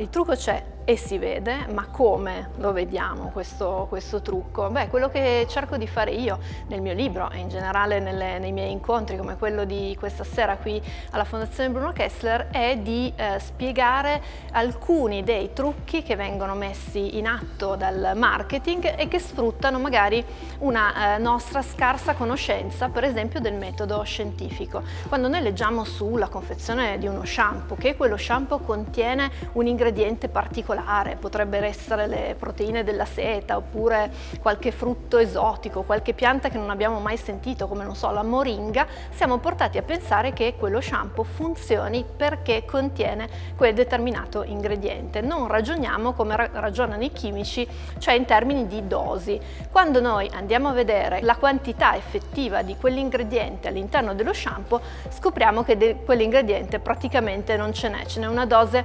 Il trucco c'è e si vede, ma come lo vediamo questo, questo, trucco? Beh, quello che cerco di fare io nel mio libro e in generale nelle, nei miei incontri come quello di questa sera qui alla Fondazione Bruno Kessler è di eh, spiegare alcuni dei trucchi che vengono messi in atto dal marketing e che sfruttano magari una eh, nostra scarsa conoscenza per esempio del metodo scientifico. Quando noi leggiamo sulla confezione di uno shampoo che quello shampoo contiene un ingrediente particolare particolare, potrebbero essere le proteine della seta oppure qualche frutto esotico, qualche pianta che non abbiamo mai sentito come non so la moringa, siamo portati a pensare che quello shampoo funzioni perché contiene quel determinato ingrediente. Non ragioniamo come ragionano i chimici, cioè in termini di dosi. Quando noi andiamo a vedere la quantità effettiva di quell'ingrediente all'interno dello shampoo, scopriamo che quell'ingrediente praticamente non ce n'è, ce n'è una dose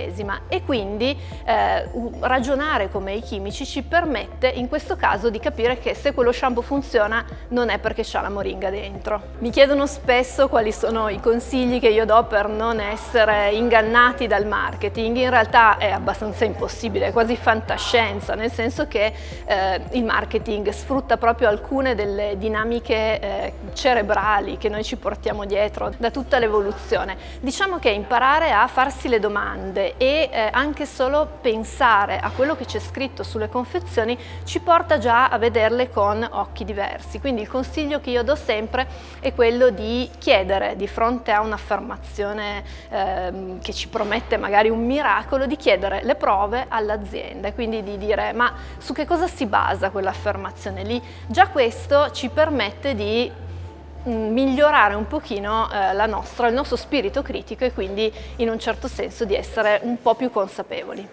infinitesima e quindi eh, ragionare come i chimici ci permette in questo caso di capire che se quello shampoo funziona non è perché c'ha la moringa dentro. Mi chiedono spesso quali sono i consigli che io do per non essere ingannati dal marketing, in realtà è abbastanza impossibile, è quasi fantascienza, nel senso che eh, il marketing sfrutta proprio alcune delle dinamiche eh, cerebrali che noi ci portiamo dietro da tutta l'evoluzione. Diciamo che imparare a farsi le domande e eh, anche solo pensare a quello che c'è scritto sulle confezioni ci porta già a vederle con occhi diversi. Quindi il consiglio che io do sempre è quello di chiedere di fronte a un'affermazione eh, che ci promette magari un miracolo, di chiedere le prove all'azienda, quindi di dire ma su che cosa si basa quell'affermazione lì? Già questo ci permette di migliorare un pochino eh, nostra, il nostro spirito critico e quindi in un certo senso di essere un po' più consapevoli.